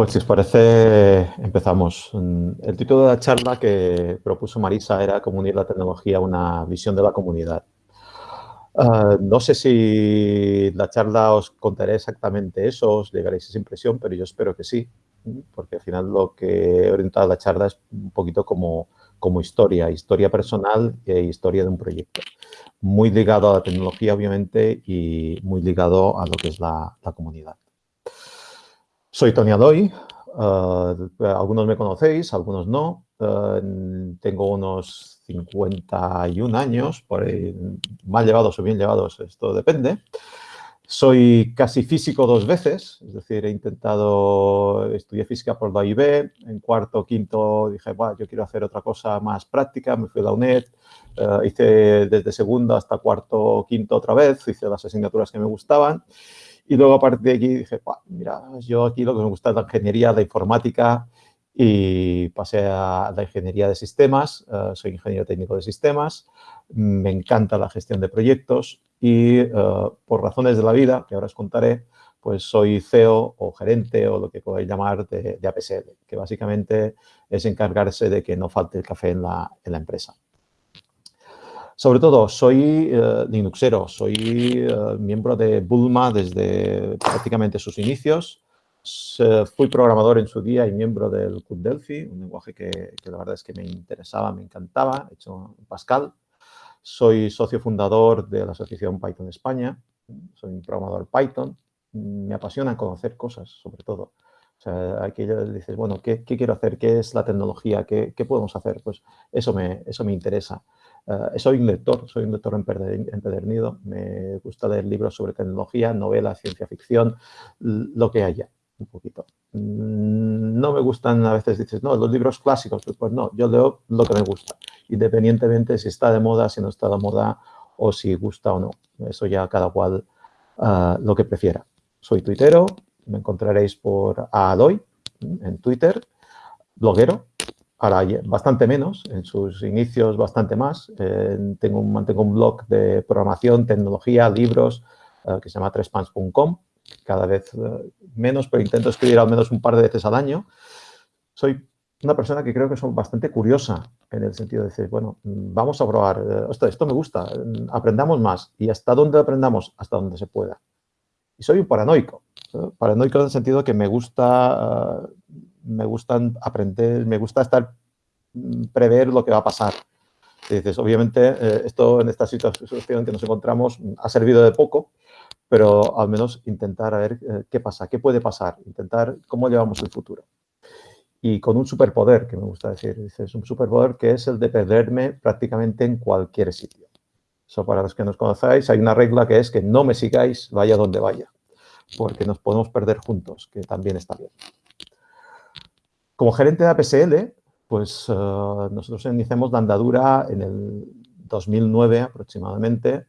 Pues si os parece, empezamos. El título de la charla que propuso Marisa era Cómo unir la tecnología a una visión de la comunidad. Ah, no sé si la charla os contaré exactamente eso, os llegaréis esa impresión, pero yo espero que sí, porque al final lo que he orientado la charla es un poquito como, como historia, historia personal e historia de un proyecto. Muy ligado a la tecnología, obviamente, y muy ligado a lo que es la, la comunidad. Soy Tony Adoy, eh, algunos me conocéis, algunos no. Eh, tengo unos 51 años, por mal llevados o bien llevados, esto depende. Soy casi físico dos veces, es decir, he intentado, estudiar física por la IB, en cuarto, quinto dije, bueno, yo quiero hacer otra cosa más práctica, me fui a la UNED, eh, hice desde segundo hasta cuarto, quinto otra vez, hice las asignaturas que me gustaban y luego a partir de aquí dije, mira, yo aquí lo que me gusta es la ingeniería, la informática y pasé a la ingeniería de sistemas, eh, soy ingeniero técnico de sistemas, me encanta la gestión de proyectos y eh, por razones de la vida, que ahora os contaré, pues soy CEO o gerente o lo que podéis llamar de, de APSL, que básicamente es encargarse de que no falte el café en la, en la empresa. Sobre todo, soy eh, Linuxero, soy eh, miembro de Bulma desde prácticamente sus inicios. fui programador en su día y miembro del Club un lenguaje que, la verdad es que me interesaba, me encantaba, he hecho Pascal. Soy socio fundador de la Asociación Python España, soy un programador Python. Me apasiona conocer cosas, sobre todo. O sea, aquí dices, bueno, ¿qué, quiero hacer? ¿Qué es la tecnología? ¿Qué, ¿Qué, podemos hacer? Pues eso me, eso me interesa. Eh, soy un lector, soy un lector empedernido. Me gusta leer libros sobre tecnología, novelas, ciencia ficción, lo que haya, un poquito. Mm, no me gustan, a veces dices, no, los libros clásicos, pues no, yo leo lo que me gusta, independientemente si está de moda, si no está de moda o si gusta o no. Eso ya cada cual uh, lo que prefiera. Soy tuitero, me encontraréis por Aloy en Twitter, bloguero, ahora bastante menos, en sus inicios bastante más. Eh, tengo mantengo un blog de programación, tecnología, libros, eh, que se llama trespans.com, cada vez eh, menos, pero intento escribir al menos un par de veces al año. Soy una persona que creo que soy bastante curiosa en el sentido de decir, bueno, vamos a probar, esto, esto me gusta, aprendamos más y hasta dónde aprendamos, hasta donde se pueda. Y soy un paranoico, paranoico en el sentido que me gusta me gustan aprender, me gusta estar, mm, prever lo que va a pasar. dices, obviamente, eh, esto en esta situación que nos encontramos ha servido de poco, pero al menos intentar a ver eh, qué pasa, qué puede pasar, intentar cómo llevamos el futuro. Y con un superpoder, que me gusta decir, dices, un superpoder que es el de perderme prácticamente en cualquier sitio. Eso para los que nos conocéis, hay una regla que es que no me sigáis, vaya donde vaya, porque nos podemos perder juntos, que también está bien. Como gerente de APSL, pues eh, nosotros iniciamos la andadura en el 2009 aproximadamente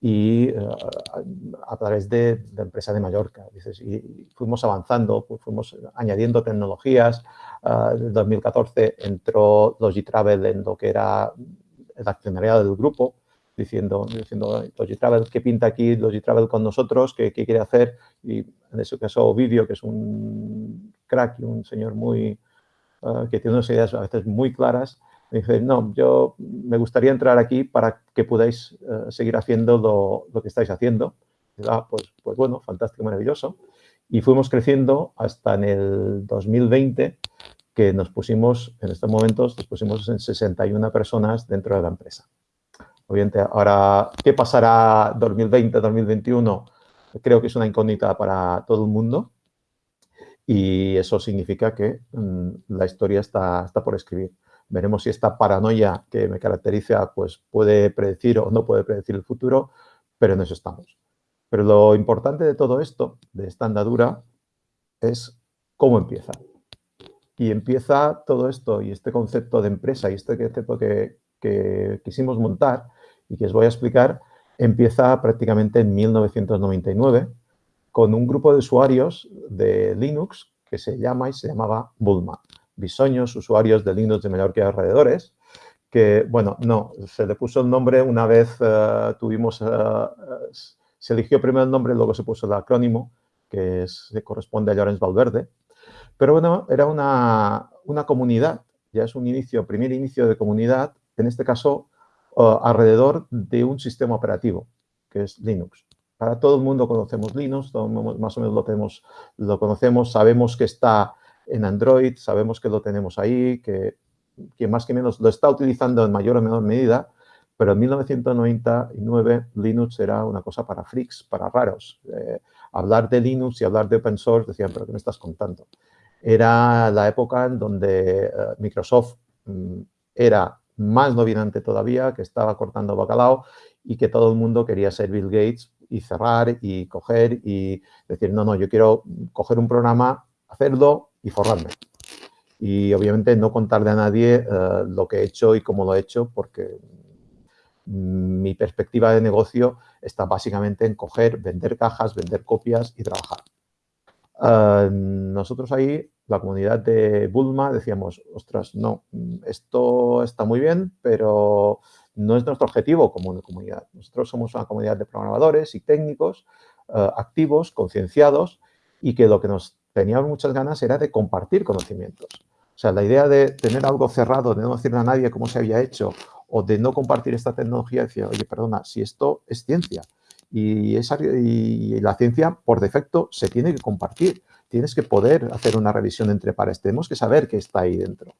y eh, a, través de, la empresa de Mallorca. y, fuimos avanzando, fuimos añadiendo tecnologías. Eh, en el 2014 entró Logitravel en lo que era el accionariado del grupo, diciendo, diciendo Logitravel, ¿qué pinta aquí Logitravel con nosotros? ¿Qué, ¿Qué, quiere hacer? Y en ese caso Ovidio, que es un crack y un señor muy, eh, que tiene unas ideas a veces muy claras, me dice, no, yo me gustaría entrar aquí para que podáis eh, seguir haciendo lo, lo, que estáis haciendo. ah, pues, pues bueno, fantástico, maravilloso. Y fuimos creciendo hasta en el 2020, que nos pusimos, en estos momentos, nos pusimos en 61 personas dentro de la empresa. Obviamente, ahora, ¿qué pasará 2020, 2021? Creo que es una incógnita para todo el mundo y eso significa que mm, la historia está, está por escribir. Veremos si esta paranoia que me caracteriza pues puede predecir o no puede predecir el futuro, pero en eso estamos. Pero lo importante de todo esto, de esta andadura, es cómo empieza. Y empieza todo esto y este concepto de empresa y este concepto que, que quisimos montar y que os voy a explicar, empieza prácticamente en 1999 con un grupo de usuarios de Linux que se llama y se llamaba Bulma. Bisoños, usuarios de Linux de Mallorca y alrededores, que, bueno, no, se le puso el nombre una vez uh, tuvimos, uh, se eligió primero el nombre, luego se puso el acrónimo, que se corresponde a Llorens Valverde. Pero bueno, era una, una comunidad, ya es un inicio, primer inicio de comunidad, en este caso alrededor de un sistema operativo, que es Linux. Para todo el mundo conocemos Linux, más o menos lo, tenemos, lo conocemos, sabemos que está en Android, sabemos que lo tenemos ahí, que quien más que menos lo está utilizando en mayor o menor medida, pero en 1999 Linux era una cosa para freaks, para raros. Eh, hablar de Linux y hablar de open source decían, pero ¿qué me estás contando? Era la época en donde eh, Microsoft mm, era más dominante todavía, que estaba cortando bacalao y que todo el mundo quería ser Bill Gates y cerrar y coger y decir, no, no, yo quiero coger un programa, hacerlo y forrarme. Y obviamente no contarle a nadie eh, lo que he hecho y cómo lo he hecho, porque mi perspectiva de negocio está básicamente en coger, vender cajas, vender copias y trabajar. Eh, nosotros ahí, la comunidad de Bulma, decíamos, ostras, no, esto está muy bien, pero no es nuestro objetivo como comunidad. Nosotros somos una comunidad de programadores y técnicos eh, activos, concienciados y que lo que nos teníamos muchas ganas era de compartir conocimientos. O sea, la idea de tener algo cerrado, de no decirle a nadie cómo se había hecho o de no compartir esta tecnología, decía, oye, perdona, si esto es ciencia y, esa, y la ciencia por defecto se tiene que compartir. Tienes que poder hacer una revisión entre pares. Tenemos que saber qué está ahí dentro.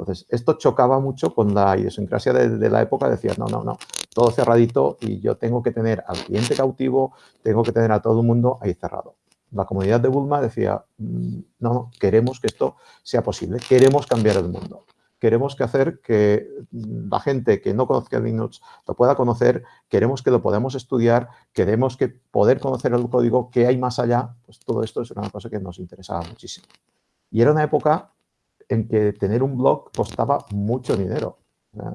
Entonces, esto chocaba mucho con la idiosincrasia de, la época. Decía, no, no, no, todo cerradito y yo tengo que tener al cliente cautivo, tengo que tener a todo el mundo ahí cerrado. La comunidad de Bulma decía, mm, no, no, queremos que esto sea posible, queremos cambiar el mundo. Queremos que hacer que la gente que no conozca Linux lo pueda conocer, queremos que lo podamos estudiar, queremos que poder conocer el código, que hay más allá, pues todo esto es una cosa que nos interesaba muchísimo. Y era una época en que tener un blog costaba mucho dinero.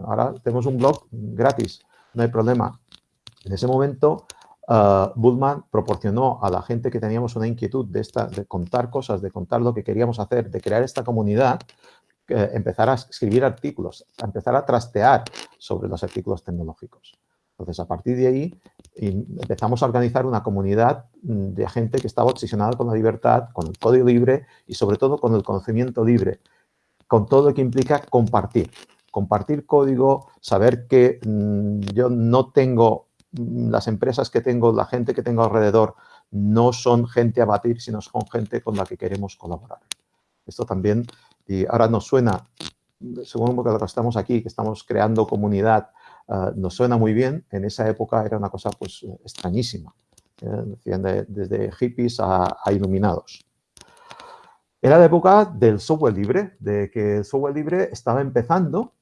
Ahora tenemos un blog gratis, no hay problema. En ese momento, uh, Bullman proporcionó a la gente que teníamos una inquietud de, esta, de contar cosas, de contar lo que queríamos hacer, de crear esta comunidad, empezar a escribir artículos, a empezar a trastear sobre los artículos tecnológicos. Entonces, a partir de ahí, empezamos a organizar una comunidad de gente que estaba obsesionada con la libertad, con el código libre y sobre todo con el conocimiento libre con todo lo que implica compartir. Compartir código, saber que mm, yo no tengo, mm, las empresas que tengo, la gente que tengo alrededor, no son gente a batir, sino son gente con la que queremos colaborar. Esto también, y ahora nos suena, según lo que estamos aquí, que estamos creando comunidad, ah, nos suena muy bien. En esa época era una cosa pues extrañísima, ¿eh? desde hippies a iluminados. Era la época del software libre, de que el software libre estaba empezando,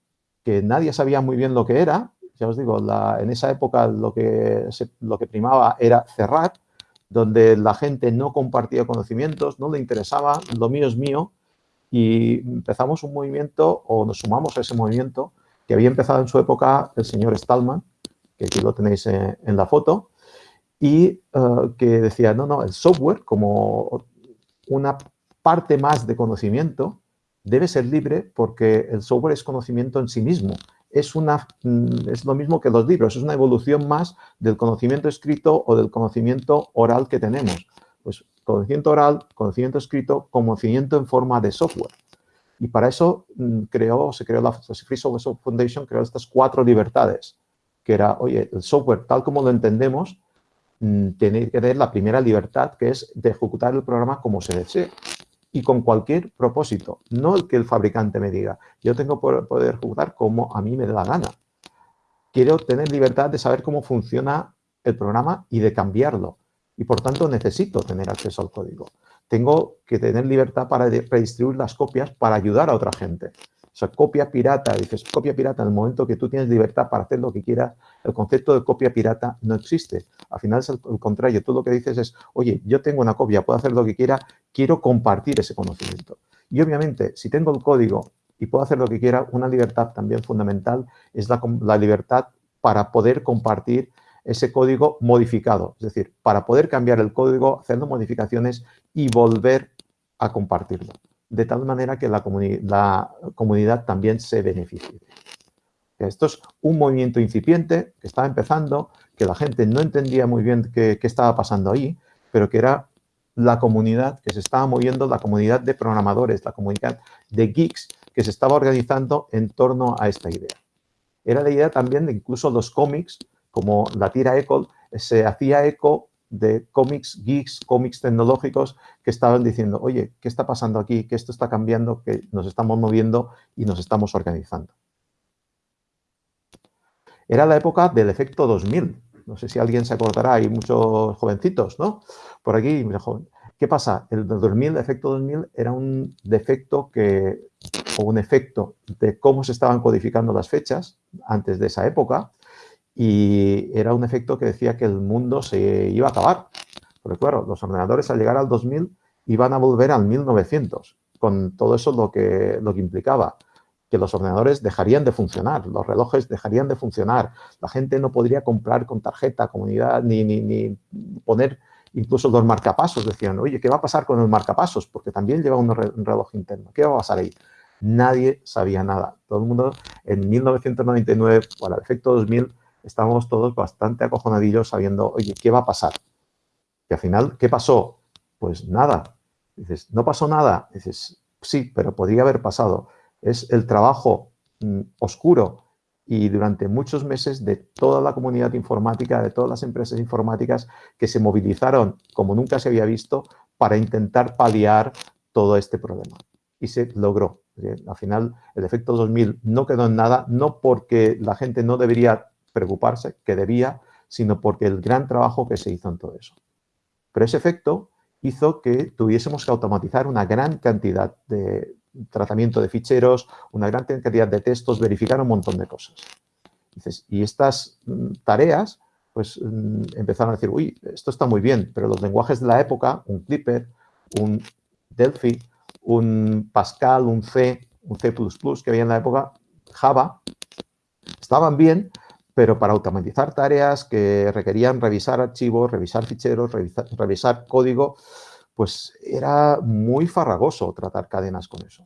que nadie sabía muy bien lo que era. Ya os digo, en esa época lo que, lo que primaba era cerrar, donde la gente no compartía conocimientos, no le interesaba, lo mío es mío, y empezamos un movimiento, o nos sumamos a ese movimiento, que había empezado en su época el señor Stallman, que aquí lo tenéis en, la foto, y eh, que decía, no, no, el software como una parte más de conocimiento, debe ser libre porque el software es conocimiento en sí mismo. Es, una, mm, es lo mismo que los libros, es una evolución más del conocimiento escrito o del conocimiento oral que tenemos. Pues conocimiento oral, conocimiento escrito, conocimiento en forma de software. Y para eso mm, creó, se creó la Free Software Foundation, creó estas cuatro libertades, que era, oye, el software tal como lo entendemos, mm, tiene que tener la primera libertad, que es de ejecutar el programa como se desee y con cualquier propósito, no el que el fabricante me diga. Yo tengo poder jugar como a mí me dé la gana. Quiero tener libertad de saber cómo funciona el programa y de cambiarlo. Y por tanto necesito tener acceso al código. Tengo que tener libertad para redistribuir las copias para ayudar a otra gente. O sea, copia pirata, dices copia pirata en el momento que tú tienes libertad para hacer lo que quieras, el concepto de copia pirata no existe. Al final es el, contrario, tú lo que dices es, oye, yo tengo una copia, puedo hacer lo que quiera, quiero compartir ese conocimiento. Y obviamente, si tengo el código y puedo hacer lo que quiera, una libertad también fundamental es la, la libertad para poder compartir ese código modificado, es decir, para poder cambiar el código, haciendo modificaciones y volver a compartirlo de tal manera que la, comunidad también se beneficie. Esto es un movimiento incipiente que estaba empezando, que la gente no entendía muy bien qué, estaba pasando ahí, pero que era la comunidad que se estaba moviendo, la comunidad de programadores, la comunidad de geeks que se estaba organizando en torno a esta idea. Era la idea también de incluso los cómics, como la tira Eco, se hacía eco de cómics geeks, cómics tecnológicos que estaban diciendo, oye, ¿qué está pasando aquí? Que esto está cambiando, que nos estamos moviendo y nos estamos organizando. Era la época del efecto 2000. No sé si alguien se acordará, hay muchos jovencitos, ¿no? Por aquí. ¿Qué pasa? El 2000, efecto 2000, era un defecto que, o un efecto de cómo se estaban codificando las fechas antes de esa época y era un efecto que decía que el mundo se iba a acabar. Porque claro, los ordenadores al llegar al 2000 iban a volver al 1900, con todo eso lo que, lo que implicaba que los ordenadores dejarían de funcionar, los relojes dejarían de funcionar, la gente no podría comprar con tarjeta, comunidad, ni, ni, ni poner incluso los marcapasos. Decían, oye, ¿qué va a pasar con el marcapasos? Porque también lleva un, reloj interno. ¿Qué va a pasar ahí? Nadie sabía nada. Todo el mundo en 1999, para el efecto 2000, estábamos todos bastante acojonadillos sabiendo, oye, ¿qué va a pasar? Y al final, ¿qué pasó? Pues nada. Dices, ¿no pasó nada? Dices, sí, pero podría haber pasado. Es el trabajo mm, oscuro y durante muchos meses de toda la comunidad informática, de todas las empresas informáticas que se movilizaron como nunca se había visto para intentar paliar todo este problema. Y se logró. Al final, el efecto 2000 no quedó en nada, no porque la gente no debería preocuparse, que debía, sino porque el gran trabajo que se hizo en todo eso. Pero ese efecto hizo que tuviésemos que automatizar una gran cantidad de tratamiento de ficheros, una gran cantidad de textos, verificar un montón de cosas. y estas mm, tareas, pues mm, empezaron a decir, uy, esto está muy bien, pero los lenguajes de la época, un Clipper, un Delphi, un Pascal, un C, un C++ que había en la época, Java, estaban bien, pero para automatizar tareas que requerían revisar archivos, revisar ficheros, revisar, código, pues era muy farragoso tratar cadenas con eso.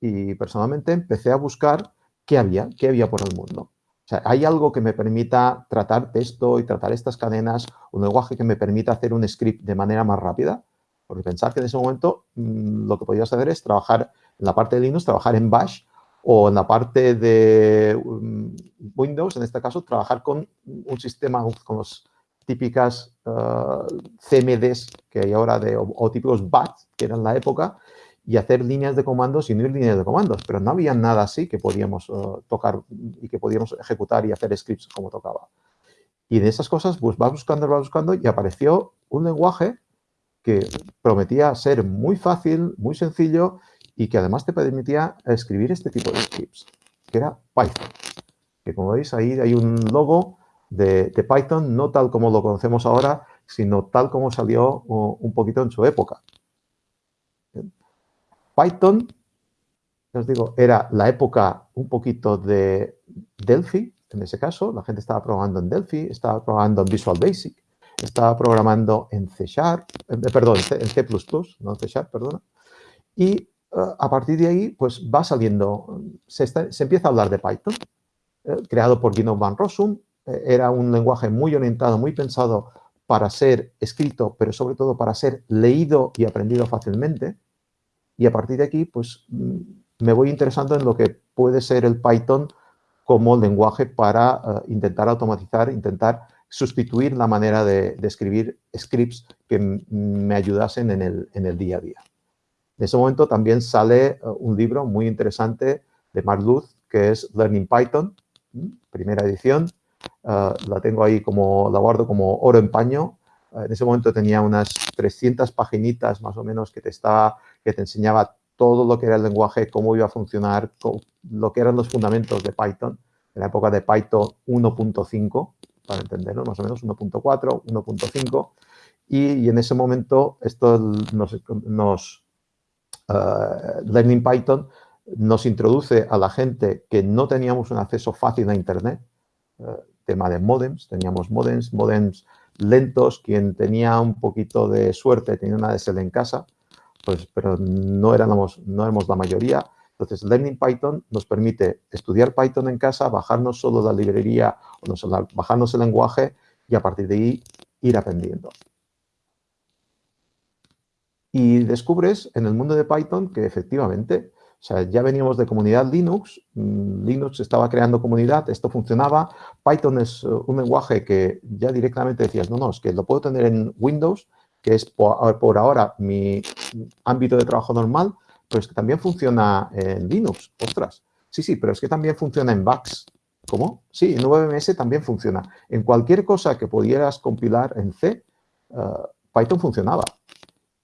Y personalmente empecé a buscar qué había, qué había por el mundo. O sea, ¿hay algo que me permita tratar texto y tratar estas cadenas, un lenguaje que me permita hacer un script de manera más rápida? Porque pensar que en ese momento mm, lo que podías hacer es trabajar en la parte de Linux, trabajar en Bash o en la parte de um, Windows, en este caso, trabajar con un sistema, con los típicas uh, CMDs que hay ahora, de, o, típicos BAT, que eran la época, y hacer líneas de comandos y no ir líneas de comandos, pero no había nada así que podíamos uh, tocar y que podíamos ejecutar y hacer scripts como tocaba. Y de esas cosas, pues vas buscando, vas buscando y apareció un lenguaje que prometía ser muy fácil, muy sencillo y que además te permitía escribir este tipo de scripts, que era Python. Que como veis ahí hay un logo de, Python, no tal como lo conocemos ahora, sino tal como salió un poquito en su época. Python, os digo, era la época un poquito de Delphi, en ese caso, la gente estaba programando en Delphi, estaba programando en Visual Basic, estaba programando en C Sharp, perdón, en C++, no en C Sharp, perdona, y a partir de ahí, pues va saliendo, se, empieza a hablar de Python, eh, creado por Gino van Rossum, eh, era un lenguaje muy orientado, muy pensado para ser escrito, pero sobre todo para ser leído y aprendido fácilmente. Y a partir de aquí, pues mm, me voy interesando en lo que puede ser el Python como lenguaje para eh, intentar automatizar, intentar sustituir la manera de, escribir scripts que me ayudasen en el día a día. En ese momento también sale eh, un libro muy interesante de Mark Luz, que es Learning Python, primera edición. Eh, la tengo ahí como, la guardo como oro en paño. En ese momento tenía unas 300 paginitas más o menos que te, estaba, que te enseñaba todo lo que era el lenguaje, cómo iba a funcionar, lo que eran los fundamentos de Python, en la época de Python 1.5, para entenderlo, más o menos 1.4, 1.5. Y, en ese momento esto nos uh, Learning Python nos introduce a la gente que no teníamos un acceso fácil a Internet, uh, tema de modems, teníamos modems, modems lentos, quien tenía un poquito de suerte tenía una DSL en casa, pues, pero no éramos, no éramos la mayoría. Entonces, Learning Python nos permite estudiar Python en casa, bajarnos solo la librería, o bajarnos el lenguaje y a partir de ahí ir aprendiendo. Y descubres en el mundo de Python que efectivamente, o sea, ya veníamos de comunidad Linux, mm, Linux estaba creando comunidad, esto funcionaba, Python es uh, un lenguaje que ya directamente decías, no, no, es que lo puedo tener en Windows, que es por ahora mi ámbito de trabajo normal, pero es que también funciona en Linux, ostras. Sí, sí, pero es que también funciona en VAX. ¿Cómo? Sí, en VMS también funciona. En cualquier cosa que pudieras compilar en C, uh, Python funcionaba.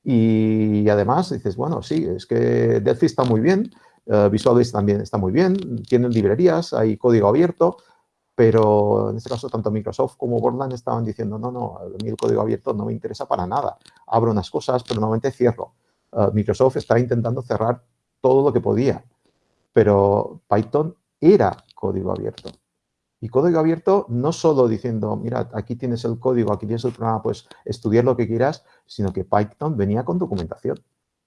Y además dices, bueno, sí, es que Delphi está muy bien, uh, Visual Basic también está muy bien, tienen librerías, hay código abierto, pero en este caso tanto Microsoft como Borland estaban diciendo, no, no, a mí el código abierto no me interesa para nada. Abro unas cosas, pero normalmente cierro. Uh, Microsoft estaba intentando cerrar todo lo que podía, pero Python era código abierto. Y código abierto no solo diciendo, mira, aquí tienes el código, aquí tienes el programa, pues estudiar lo que quieras, sino que Python venía con documentación.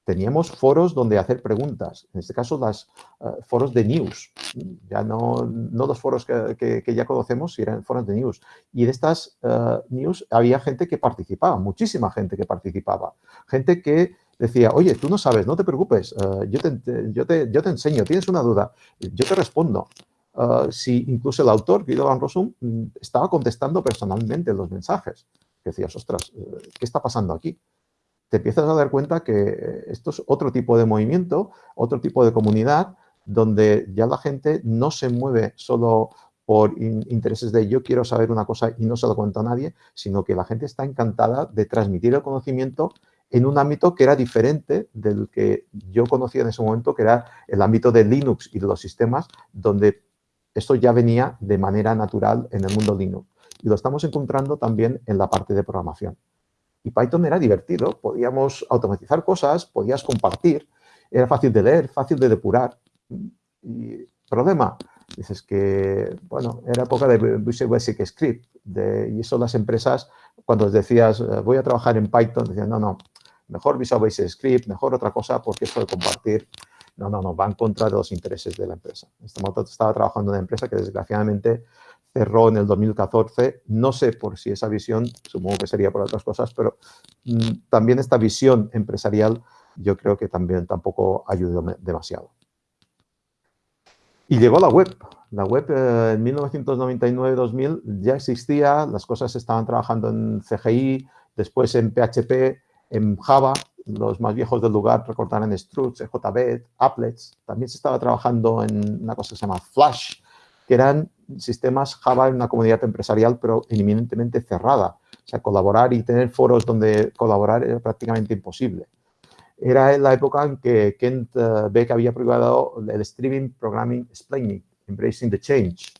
Teníamos foros donde hacer preguntas, en este caso los uh, eh, foros de news, ya no, no los foros que, que, ya conocemos, eran foros de news. Y en estas uh, news había gente que participaba, muchísima gente que participaba, gente que decía, oye, tú no sabes, no te preocupes, uh, yo, te, yo, te, yo te enseño, tienes una duda, yo te respondo. Uh, si incluso el autor, Guido Van Rossum, mm, estaba contestando personalmente los mensajes. Decías, ostras, eh, ¿qué está pasando aquí? Te empiezas a dar cuenta que eh, esto es otro tipo de movimiento, otro tipo de comunidad, donde ya la gente no se mueve solo por intereses de yo quiero saber una cosa y no se lo cuento a nadie, sino que la gente está encantada de transmitir el conocimiento en un ámbito que era diferente del que yo conocía en ese momento, que era el ámbito de Linux y de los sistemas, donde esto ya venía de manera natural en el mundo Linux. Y lo estamos encontrando también en la parte de programación. Y Python era divertido, podíamos automatizar cosas, podías compartir, era fácil de leer, fácil de depurar. Y problema, dices que, bueno, era época de Visual Basic Script, de, y eso las empresas, cuando decías, eh, voy a trabajar en Python, decían, no, no, mejor Visual Basic Script, mejor otra cosa, porque esto de compartir no, no, no, va en contra los intereses de la empresa. Estaba trabajando en una empresa que desgraciadamente cerró en el 2014. No sé por si esa visión, supongo que sería por otras cosas, pero mm, también esta visión empresarial yo creo que también tampoco ayudó demasiado. Y llegó la web. La web eh, en 1999-2000 ya existía, las cosas estaban trabajando en CGI, después en PHP, en Java, los más viejos del lugar recordarán Struts, JB, Applets. También se estaba trabajando en una cosa que se llama Flash, que eran sistemas Java en una comunidad empresarial, pero eminentemente cerrada. O sea, colaborar y tener foros donde colaborar era prácticamente imposible. Era en la época en que Kent Beck había privado el Streaming Programming Explaining, Embracing the Change.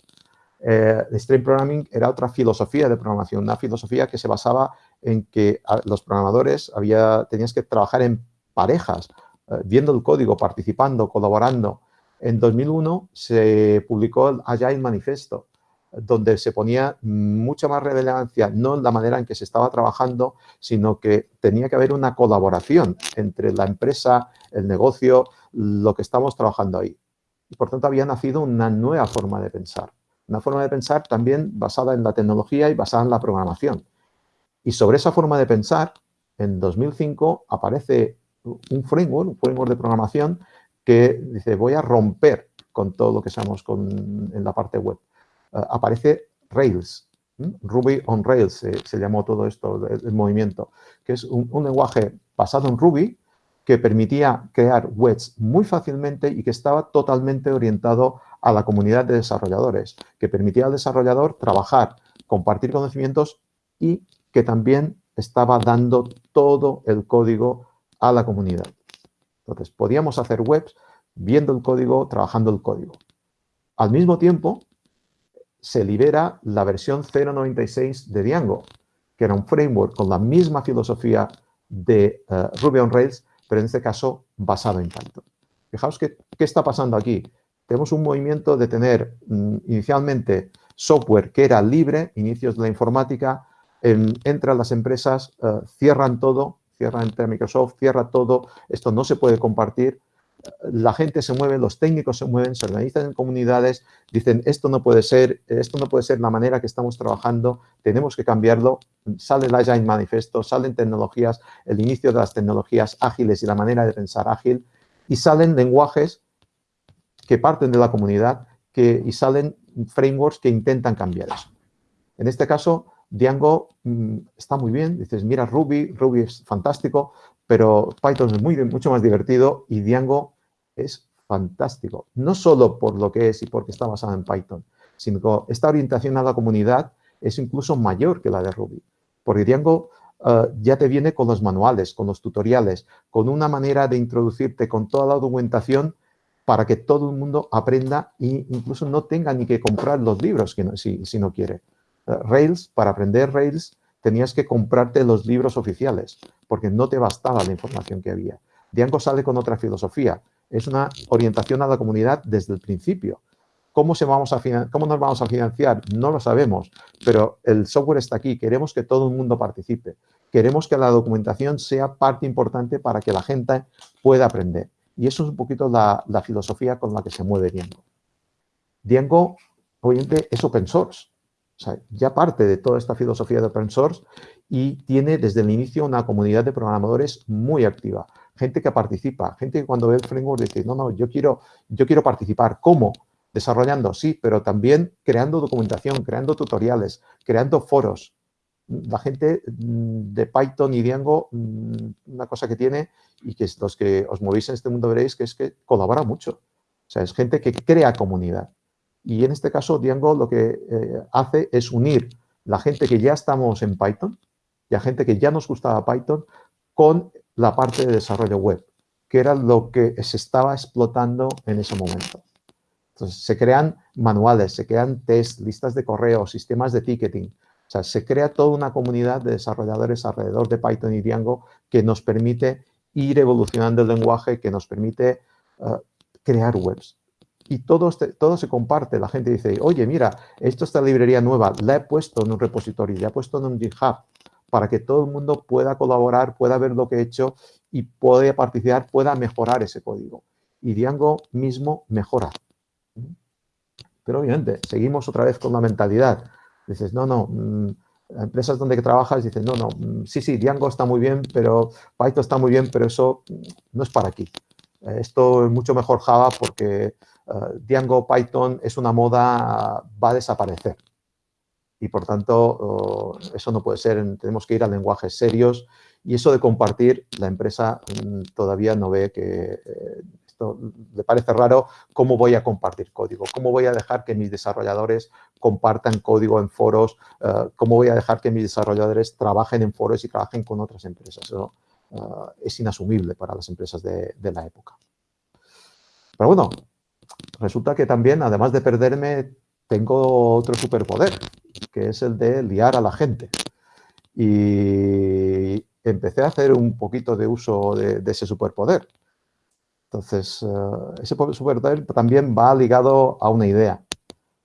Eh, el Stream Programming era otra filosofía de programación, una filosofía que se basaba en que los programadores había, tenías que trabajar en parejas, eh, viendo el código, participando, colaborando. En 2001 se publicó el Agile Manifesto, donde se ponía mucha más relevancia, no en la manera en que se estaba trabajando, sino que tenía que haber una colaboración entre la empresa, el negocio, lo que estamos trabajando ahí. Y por tanto había nacido una nueva forma de pensar. Una forma de pensar también basada en la tecnología y basada en la programación. Y sobre esa forma de pensar, en 2005 aparece un framework, un framework de programación que dice voy a romper con todo lo que sabemos en la parte web. Uh, aparece Rails, Ruby on Rails se, llamó todo esto, el, movimiento, que es un, un, lenguaje basado en Ruby que permitía crear webs muy fácilmente y que estaba totalmente orientado a la comunidad de desarrolladores, que permitía al desarrollador trabajar, compartir conocimientos y que también estaba dando todo el código a la comunidad. Entonces, podíamos hacer webs viendo el código, trabajando el código. Al mismo tiempo, se libera la versión 0.96 de Django, que era un framework con la misma filosofía de uh, Ruby on Rails, pero en este caso basado en Python. Fijaos que, qué está pasando aquí. Tenemos un movimiento de tener mm, inicialmente software que era libre, inicios de la informática, entran las empresas, eh, cierran todo, cierran entre Microsoft, cierra todo, esto no se puede compartir, la gente se mueve, los técnicos se mueven, se organizan en comunidades, dicen esto no puede ser, esto no puede ser la manera que estamos trabajando, tenemos que cambiarlo, sale el Agile Manifesto, salen tecnologías, el inicio de las tecnologías ágiles y la manera de pensar ágil, y salen lenguajes que parten de la comunidad que, y salen frameworks que intentan cambiar eso. En este caso, Django mm, está muy bien, dices, mira Ruby, Ruby es fantástico, pero Python es muy, mucho más divertido y Django es fantástico. No solo por lo que es y porque está basado en Python, sino que esta orientación a la comunidad es incluso mayor que la de Ruby. Porque Django eh, ya te viene con los manuales, con los tutoriales, con una manera de introducirte con toda la documentación para que todo el mundo aprenda e incluso no tenga ni que comprar los libros si, si, no quiere. Rails, para aprender Rails, tenías que comprarte los libros oficiales, porque no te bastaba la información que había. Django sale con otra filosofía. Es una orientación a la comunidad desde el principio. ¿Cómo, se vamos a ¿Cómo nos vamos a financiar? No lo sabemos, pero el software está aquí. Queremos que todo el mundo participe. Queremos que la documentación sea parte importante para que la gente pueda aprender. Y eso es un poquito la, filosofía con la que se mueve Django. Django, obviamente, es open source. Ya parte de toda esta filosofía de open source y tiene desde el inicio una comunidad de programadores muy activa. Gente que participa, gente que cuando ve el framework dice, no, no, yo quiero, yo quiero participar. ¿Cómo? Desarrollando, sí, pero también creando documentación, creando tutoriales, creando foros. La gente mm, de Python y Django, mm, una cosa que tiene y que los que os movéis en este mundo veréis que es que colabora mucho. O sea, es gente que crea comunidad. Y en este caso, Django lo que eh, hace es unir la gente que ya estamos en Python y a gente que ya nos gustaba Python con la parte de desarrollo web, que era lo que se estaba explotando en ese momento. Entonces, se crean manuales, se crean test, listas de correo, sistemas de ticketing. O sea, se crea toda una comunidad de desarrolladores alrededor de Python y Django que nos permite ir evolucionando el lenguaje, que nos permite eh, crear webs y todo, este, todo se comparte. La gente dice, oye, mira, esto esta librería nueva, la he puesto en un repositorio, la he puesto en un GitHub para que todo el mundo pueda colaborar, pueda ver lo que he hecho y pueda participar, pueda mejorar ese código. Y Django mismo mejora. Pero obviamente, seguimos otra vez con la mentalidad. Dices, no, no, mm, empresas donde trabajas dicen, no, no, mm, sí, sí, Django está muy bien, pero Python está muy bien, pero eso no es para aquí. Esto es mucho mejor Java porque uh, Django, Python es una moda, va a desaparecer. Y por tanto, eso no puede ser, tenemos que ir a lenguajes serios. Y eso de compartir, la empresa mm, todavía no ve que eh, esto le parece raro, ¿cómo voy a compartir código? ¿Cómo voy a dejar que mis desarrolladores compartan código en foros? ¿Cómo voy a dejar que mis desarrolladores trabajen en foros y trabajen con otras empresas? Eso es inasumible para las empresas de, de la época. Pero bueno, resulta que también, además de perderme, tengo otro superpoder, que es el de liar a la gente. Y empecé a hacer un poquito de uso de, ese superpoder. Entonces, eh, ese superpoder también va ligado a una idea.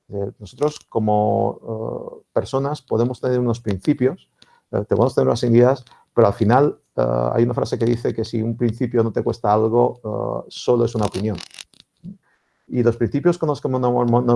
Eh, nosotros, como eh, personas, podemos tener unos principios, podemos tener unas ideas, pero al final hay una frase que dice que si un principio no te cuesta algo, solo es una opinión. Y los principios con los que nos,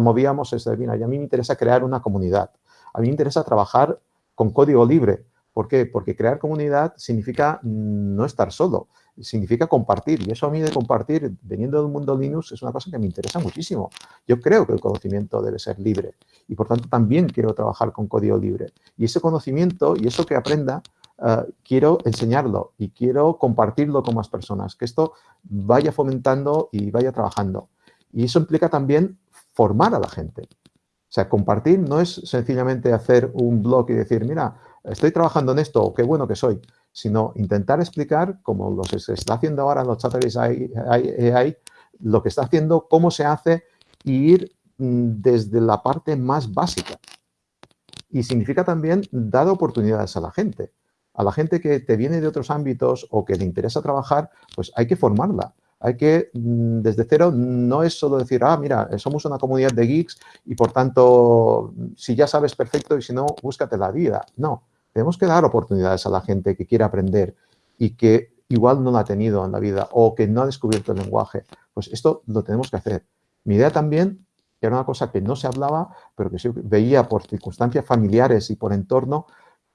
movíamos es, mira, a mí me interesa crear una comunidad. A mí me interesa trabajar con código libre. ¿Por qué? Porque crear comunidad significa no estar solo, significa compartir. Y eso a mí de compartir, veniendo del mundo Linux, es una cosa que me interesa muchísimo. Yo creo que el conocimiento debe ser libre y, por tanto, también quiero trabajar con código libre. Y ese conocimiento y eso que aprenda, uh, quiero enseñarlo y quiero compartirlo con más personas, que esto vaya fomentando y vaya trabajando. Y eso implica también formar a la gente. O sea, compartir no es sencillamente hacer un blog y decir, mira, estoy trabajando en esto, qué bueno que soy, sino intentar explicar, como lo se está haciendo ahora en los chatteries AI, lo que está haciendo, cómo se hace, y ir mm, desde la parte más básica. Y significa también dar oportunidades a la gente. A la gente que te viene de otros ámbitos o que le interesa trabajar, pues hay que formarla hay que, mm, desde cero, no es solo decir, ah, mira, somos una comunidad de geeks y por tanto, si ya sabes perfecto y si no, búscate la vida. No, tenemos que dar oportunidades a la gente que quiere aprender y que igual no la ha tenido en la vida o que no ha descubierto el lenguaje. Pues esto lo tenemos que hacer. Mi idea también era una cosa que no se hablaba, pero que se veía por circunstancias familiares y por entorno,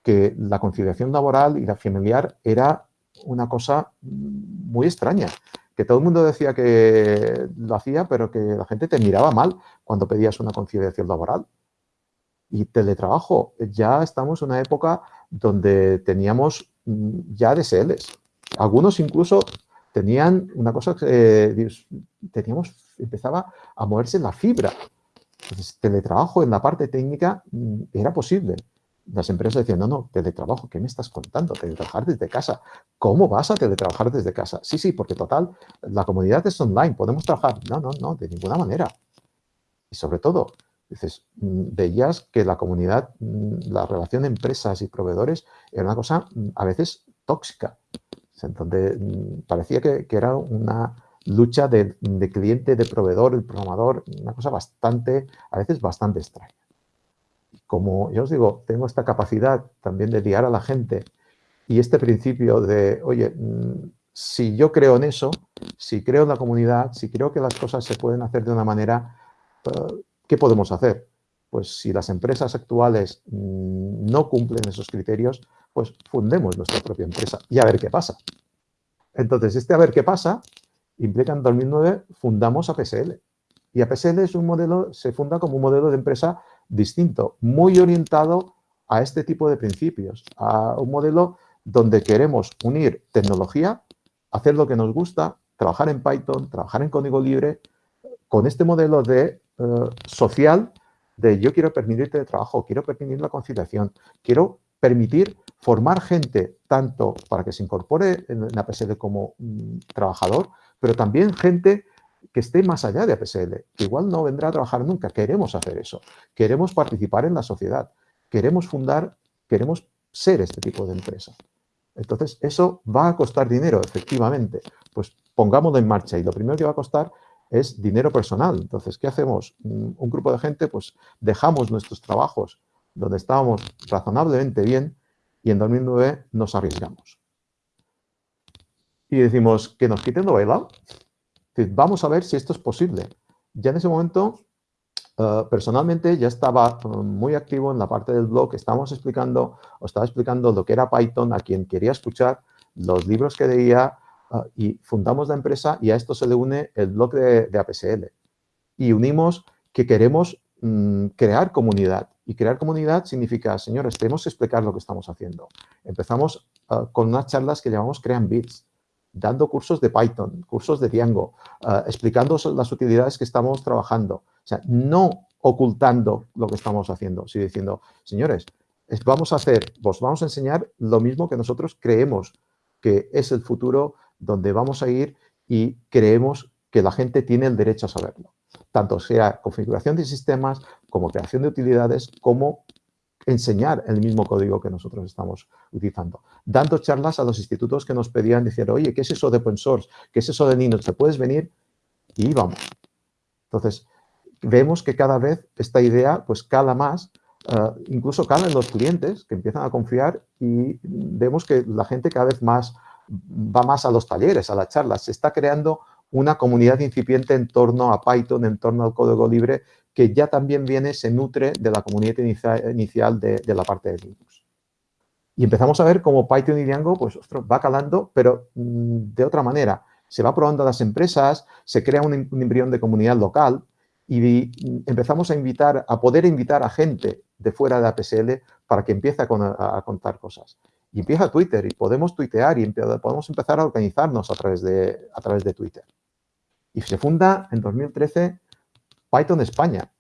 que la conciliación laboral y la familiar era una cosa muy extraña, que todo el mundo decía que lo hacía, pero que la gente te miraba mal cuando pedías una conciliación laboral. Y teletrabajo, ya estamos en una época donde teníamos mm, ya DSLs. Algunos incluso tenían una cosa que teníamos, empezaba a moverse la fibra. Entonces, teletrabajo en la parte técnica mm, era posible. Las empresas decían, no, no, teletrabajo, ¿qué me estás contando? Teletrabajar desde casa. ¿Cómo vas a teletrabajar desde casa? Sí, sí, porque total, la comunidad es online, podemos trabajar. No, no, no, de ninguna manera. Y sobre todo, dices, mm, veías que la comunidad, mm, la relación de empresas y proveedores era una cosa a veces tóxica donde mm, parecía que, era una lucha de, cliente, de proveedor, el programador, una cosa bastante, a veces bastante extraña. Como yo os digo, tengo esta capacidad también de guiar a la gente y este principio de, oye, mm, si yo creo en eso, si creo en la comunidad, si creo que las cosas se pueden hacer de una manera, eh, ¿qué podemos hacer? Pues si las empresas actuales mm, no cumplen esos criterios, pues fundemos nuestra propia empresa y a ver qué pasa. Entonces, este a ver qué pasa implica en 2009 fundamos APSL. Y APSL es un modelo, se funda como un modelo de empresa distinto, muy orientado a este tipo de principios, a un modelo donde queremos unir tecnología, hacer lo que nos gusta, trabajar en Python, trabajar en código libre, con este modelo de eh, social de yo quiero permitirte de trabajo, quiero permitir la conciliación, quiero permitir formar gente tanto para que se incorpore en la APSL como mm, trabajador, pero también gente que esté más allá de APSL, que igual no vendrá a trabajar nunca. Queremos hacer eso. Queremos participar en la sociedad. Queremos fundar, queremos ser este tipo de empresa. Entonces, eso va a costar dinero, efectivamente. Pues pongámoslo en marcha y lo primero que va a costar es dinero personal. Entonces, ¿qué hacemos? Mm, un grupo de gente, pues dejamos nuestros trabajos donde estábamos razonablemente bien y en 2009 nos arriesgamos. Y decimos, que nos quiten lo bailado. Vamos a ver si esto es posible. Ya en ese momento, eh, personalmente, ya estaba eh, muy activo en la parte del blog. Estábamos explicando, o estaba explicando lo que era Python a quien quería escuchar, los libros que leía, eh, y fundamos la empresa y a esto se le une el blog de, de APSL. Y unimos que queremos mm, crear comunidad. Y crear comunidad significa, señores, tenemos que explicar lo que estamos haciendo. Empezamos con unas charlas que llamamos Crean Bits, dando cursos de Python, cursos de Django, ah, explicando las utilidades que estamos trabajando. O sea, no ocultando lo que estamos haciendo, sino diciendo, señores, vamos a hacer, vos vamos a enseñar lo mismo que nosotros creemos que es el futuro donde vamos a ir y creemos que la gente tiene el derecho a saberlo tanto sea configuración de sistemas, como creación de utilidades, como enseñar el mismo código que nosotros estamos utilizando. Dando charlas a los institutos que nos pedían, decir, oye, ¿qué es eso de open source? ¿Qué es eso de Linux? ¿Te puedes venir? Y vamos. Entonces, vemos que cada vez esta idea pues cala más, uh, incluso cala en los clientes que empiezan a confiar y vemos que la gente cada vez más va más a los talleres, a las charlas. Se está creando una comunidad incipiente en torno a Python, en torno al código libre, que ya también viene, se nutre de la comunidad inicial de, la parte de Linux. Y empezamos a ver cómo Python y Django pues, va calando, pero mm, de otra manera. Se va probando a las empresas, se crea un, embrión de comunidad local y mm, empezamos a invitar, a poder invitar a gente de fuera de APSL para que empiece a, contar cosas. Y empieza Twitter y podemos tuitear y podemos empezar a organizarnos a través de, a través de Twitter. Y se funda en 2013 Python España,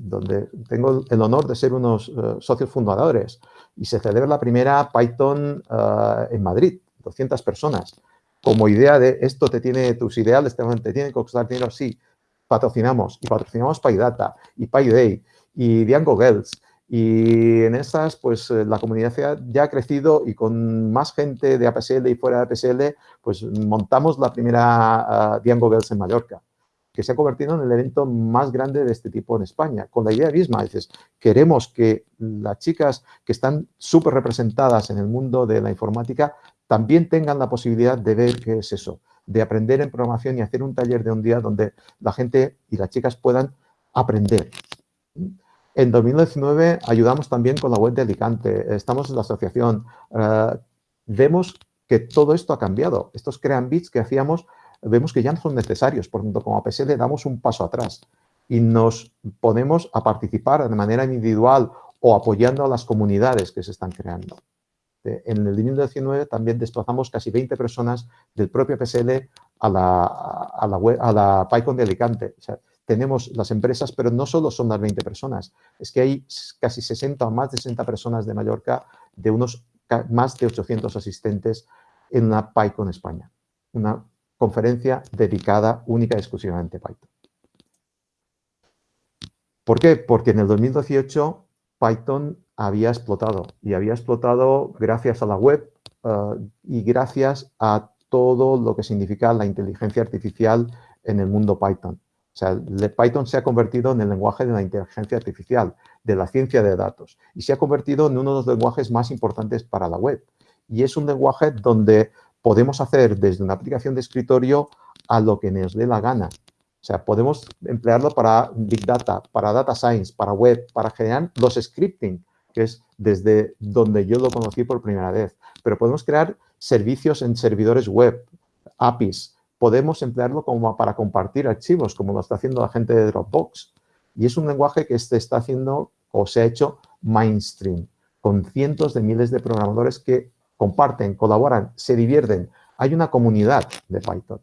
donde tengo el honor de ser unos eh, socios fundadores. Y se celebra la primera Python eh, en Madrid, 200 personas. Como idea de esto te tiene, tus ideales te, tienen que costar dinero, sí, patrocinamos. Y patrocinamos PyData y PyDay y Django Girls y en esas, pues eh, la comunidad ya ha crecido y con más gente de APSL y fuera de APSL, pues montamos la primera uh, Django Girls en Mallorca, que se ha convertido en el evento más grande de este tipo en España. Con la idea misma, dices, queremos que las chicas que están súper representadas en el mundo de la informática también tengan la posibilidad de ver qué es eso, de aprender en programación y hacer un taller de un día donde la gente y las chicas puedan aprender. En 2019 ayudamos también con la web de Alicante, estamos en la asociación, eh, vemos que todo esto ha cambiado. Estos crean bits que hacíamos, vemos que ya no son necesarios, por lo tanto, como APSL damos un paso atrás y nos ponemos a participar de manera individual o apoyando a las comunidades que se están creando. En el 2019 también desplazamos casi 20 personas del propio PSL a la, a la, a la PyCon de Alicante. tenemos las empresas, pero no solo son las 20 personas, es que hay casi 60 o más de 60 personas de Mallorca, de unos más de 800 asistentes en la PyCon España, una conferencia dedicada única y exclusivamente a Python. ¿Por qué? Porque en el 2018 Python había explotado y había explotado gracias a la web eh, y gracias a todo lo que significa la inteligencia artificial en el mundo Python. O sea, Python se ha convertido en el lenguaje de la inteligencia artificial, de la ciencia de datos, y se ha convertido en uno de los lenguajes más importantes para la web. Y es un lenguaje donde podemos hacer desde una aplicación de escritorio a lo que nos dé la gana. O sea, podemos emplearlo para Big Data, para Data Science, para web, para generar los scripting, que es desde donde yo lo conocí por primera vez. Pero podemos crear servicios en servidores web, APIs. Podemos emplearlo como para compartir archivos, como lo está haciendo la gente de Dropbox. Y es un lenguaje que se está haciendo o se ha hecho mainstream, con cientos de miles de programadores que comparten, colaboran, se divierten. Hay una comunidad de Python.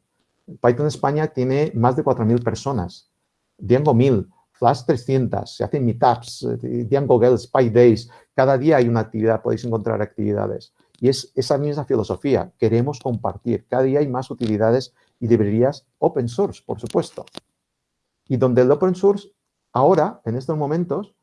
Python España tiene más de 4.000 personas. Django 1000, Flash 300, se hacen meetups, eh, Django Girls, PyDays, cada día hay una actividad, podéis encontrar actividades. Y es esa misma filosofía, queremos compartir. Cada día hay más utilidades y librerías open source, por supuesto. Y donde el open source, ahora, en estos momentos,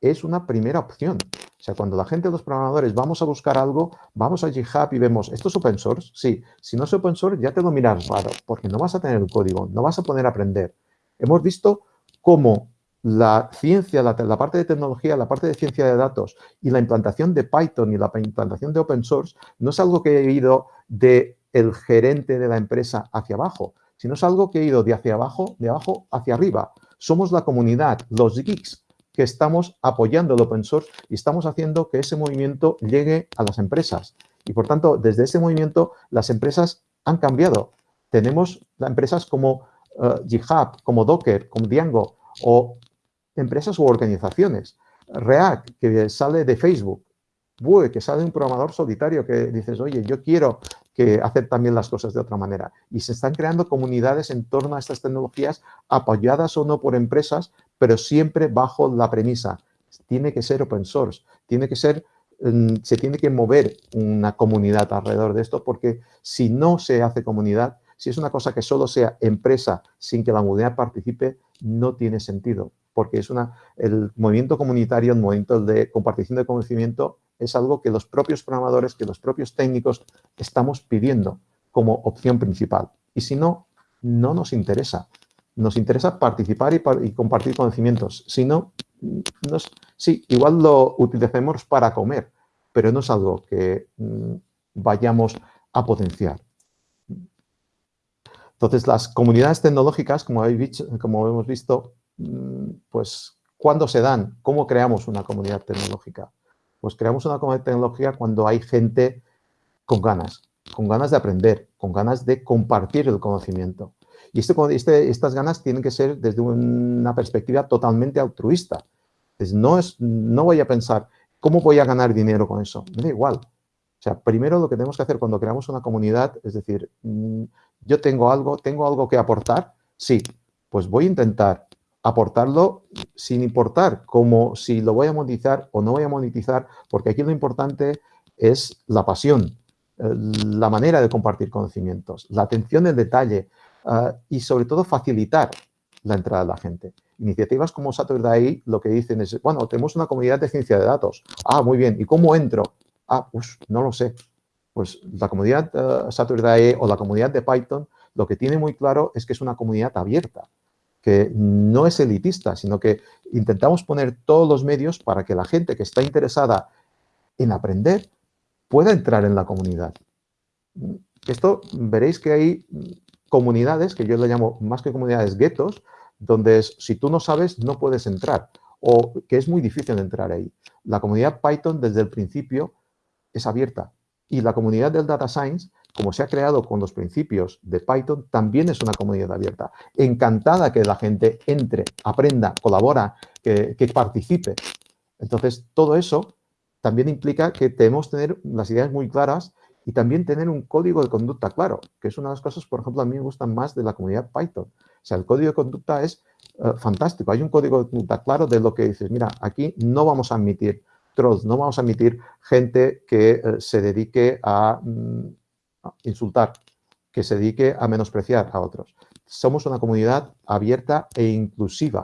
es una primera opción. O sea, cuando la gente, los programadores, vamos a buscar algo, vamos a GitHub y vemos, ¿esto es open source? Sí. Si no es open source, ya te lo miras raro, porque no vas a tener el código, no vas a poder aprender. Hemos visto cómo la ciencia, la, parte de tecnología, la parte de ciencia de datos y la implantación de Python y la implantación de open source no es algo que he ido de el gerente de la empresa hacia abajo, sino es algo que he ido de hacia abajo, de abajo hacia arriba. Somos la comunidad, los geeks, que estamos apoyando el open source y estamos haciendo que ese movimiento llegue a las empresas. Y por tanto, desde ese movimiento, las empresas han cambiado. Tenemos empresas como uh, GitHub, como Docker, como Django, o empresas u organizaciones. React, que sale de Facebook. Vue, que sale un programador solitario que dices, oye, yo quiero que hacer también las cosas de otra manera. Y se están creando comunidades en torno a estas tecnologías apoyadas o no por empresas, pero siempre bajo la premisa, tiene que ser open source, tiene que ser, mm, se tiene que mover una comunidad alrededor de esto, porque si no se hace comunidad, si es una cosa que solo sea empresa sin que la comunidad participe, no tiene sentido porque es una, el movimiento comunitario, el movimiento de compartición de conocimiento es algo que los propios programadores, que los propios técnicos estamos pidiendo como opción principal. Y si no, no nos interesa. Nos interesa participar y, compartir conocimientos. Si no, sí, igual lo utilicemos para comer, pero no es algo que mm, vayamos a potenciar. Entonces, las comunidades tecnológicas, como, habéis, como hemos visto, Mm, pues, ¿cuándo se dan? ¿Cómo creamos una comunidad tecnológica? Pues creamos una comunidad tecnológica cuando hay gente con ganas, con ganas de aprender, con ganas de compartir el conocimiento. Y este, este, estas ganas tienen que ser desde una perspectiva totalmente altruista. no, es, no voy a pensar, ¿cómo voy a ganar dinero con eso? Me da igual. O sea, primero lo que tenemos que hacer cuando creamos una comunidad es decir, mm, yo tengo algo, tengo algo que aportar, sí, pues voy a intentar aportarlo sin importar como si lo voy a monetizar o no voy a monetizar, porque aquí lo importante es la pasión, eh, la manera de compartir conocimientos, la atención al detalle eh, y sobre todo facilitar la entrada de la gente. Iniciativas como Saturday lo que dicen es, bueno, tenemos una comunidad de ciencia de datos. Ah, muy bien. ¿Y cómo entro? Ah, pues no lo sé. Pues la comunidad uh, Saturday o la comunidad de Python lo que tiene muy claro es que es una comunidad abierta que no es elitista, sino que intentamos poner todos los medios para que la gente que está interesada en aprender pueda entrar en la comunidad. esto veréis que hay comunidades, que yo le llamo más que comunidades, guetos, donde si tú no sabes no puedes entrar o que es muy difícil entrar ahí. La comunidad Python desde el principio es abierta y la comunidad del Data Science, como se ha creado con los principios de Python, también es una comunidad abierta. Encantada que la gente entre, aprenda, colabora, que, que participe. Entonces, todo eso también implica que debemos tener las ideas muy claras y también tener un código de conducta claro, que es una de las cosas, por ejemplo, a mí me gustan más de la comunidad Python. O sea, el código de conducta es eh, fantástico. Hay un código de conducta claro de lo que dices, mira, aquí no vamos a admitir trolls, no vamos a admitir gente que eh, se dedique mm, a, insultar, que se dedique a menospreciar a otros. Somos una comunidad abierta e inclusiva.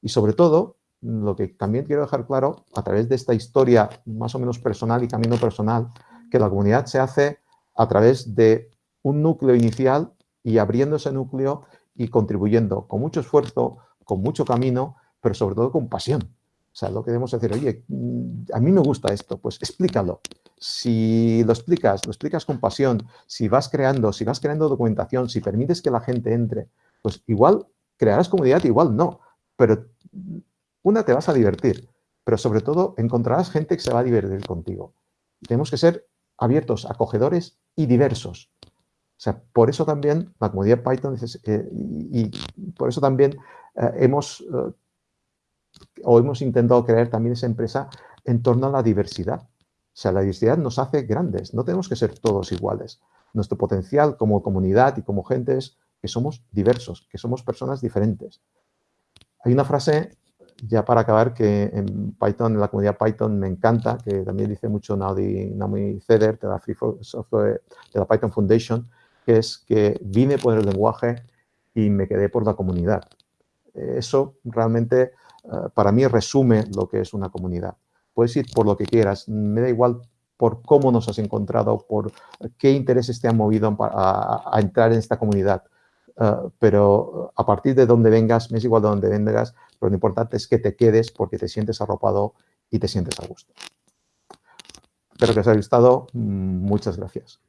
Y sobre todo, lo que también quiero dejar claro, a través de esta historia más o menos personal y camino personal, que la comunidad se hace a través de un núcleo inicial y abriendo ese núcleo y contribuyendo con mucho esfuerzo, con mucho camino, pero sobre todo con pasión. O sea, lo que debemos decir, oye, mm, a mí me gusta esto, pues explícalo. Si lo explicas, lo explicas con pasión, si vas creando, si vas creando documentación, si permites que la gente entre, pues igual crearás comunidad, igual no, pero una te vas a divertir, pero sobre todo encontrarás gente que se va a divertir contigo. Tenemos que ser abiertos, acogedores y diversos. O sea, por eso también la comunidad Python eh, y, por eso también eh, hemos eh, o hemos intentado crear también esa empresa en torno a la diversidad. O sea, la diversidad nos hace grandes, no tenemos que ser todos iguales. Nuestro potencial como comunidad y como gente es que somos diversos, que somos personas diferentes. Hay una frase ya para acabar, que en Python, en la comunidad Python me encanta, que también dice mucho Naomi Ceder de la Free Software, de la Python Foundation, que es que vine por el lenguaje y me quedé por la comunidad. Eso realmente eh, para mí resume lo que es una comunidad. Puedes ir por lo que quieras, me da igual por cómo nos has encontrado, por qué intereses te han movido a entrar en esta comunidad. Ah, pero a partir de donde vengas, me es igual de donde vengas, pero lo importante es que te quedes porque te sientes arropado y te sientes a gusto. Espero que os haya gustado. Muchas gracias.